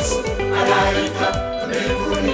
Yesu. Malaika mbinguni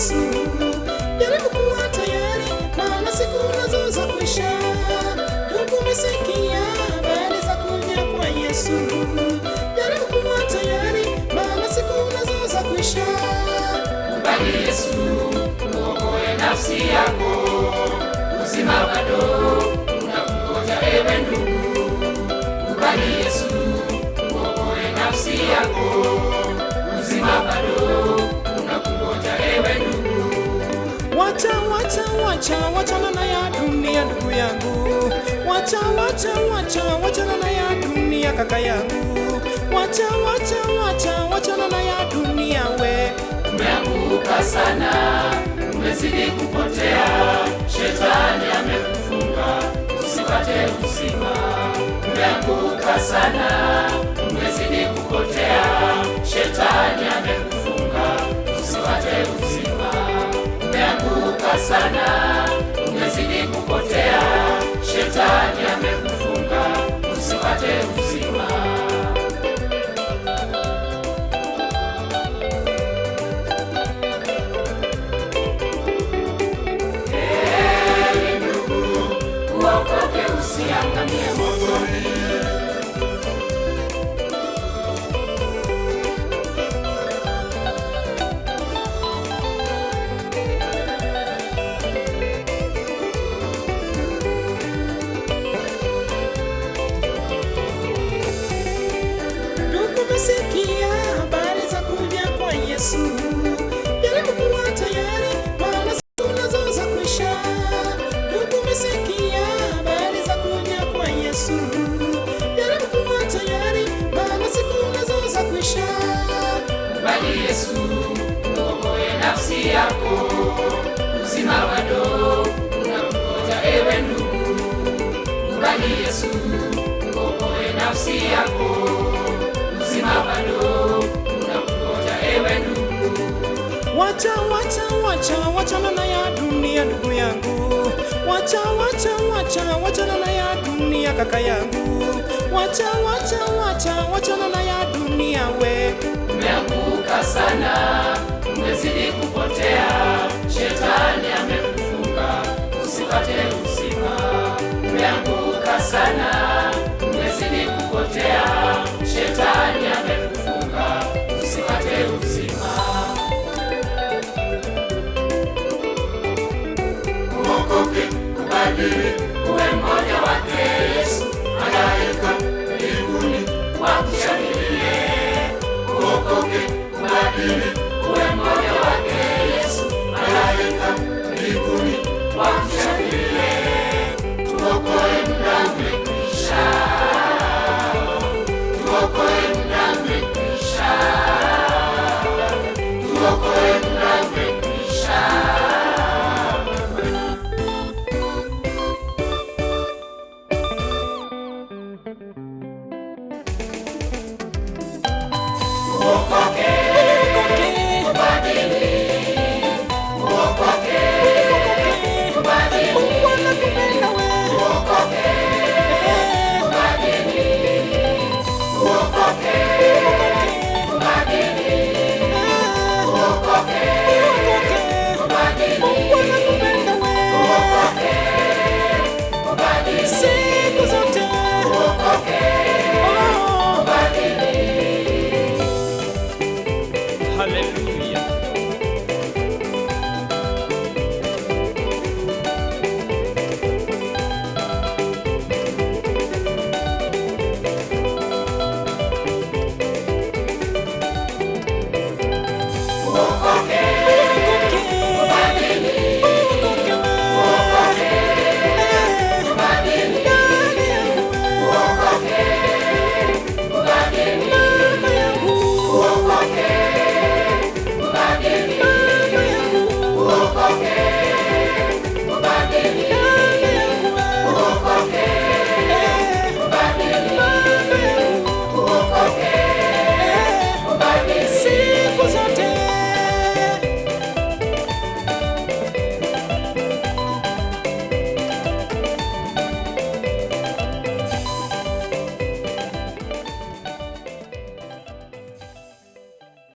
Yesu. Jaribu kuwa tayari, maana siku nazo za kuisha. Ndugu, umesikia habari za kuja kwa Yesu. Jaribu kuwa tayari, maana siku nazo za kuisha. Yesu, nafsi yako. Uzima bado unakungoja ewe ndugu. Yesu, uokoe nafsi yako. Uzima bado Wacha, wacha, wacha, wachana na ya dunia ndugu yangu. Wacha, wacha, wacha, wachana na ya dunia kaka yangu. Wacha, wacha, wacha, wachana na ya dunia we. Umeanguka sana, umezidi kupotea, shetani amekufunga usipate uzima. Umeanguka sana, umezidi kupotea, shetani amekufunga sana, umezidi kupotea, shetani amekufunga Ndugu, umesikia habari za kuja kwa Yesu. Jaribu kuwa tayari, maana siku nazo za umesikia habari za kuja kwa Yesu. Jaribu kuwa tayari, maana siku nazo za Yesu, uokoe nafsi yako. Uzima bado unakungoja ewe ndugu. Kubali Yesu, uokoe nafsi yako. Ndugu. Wacha, wacha, wacha, wachana na ya dunia ndugu yangu. Wacha, wacha, wacha, wachana na ya dunia kaka yangu. Wacha, wacha, wacha, wachana na ya dunia we. Umeanguka sana, mhubiri uwe mmoja wake Yesu, malaika mbinguni wakushangilie, uokoke, ubadili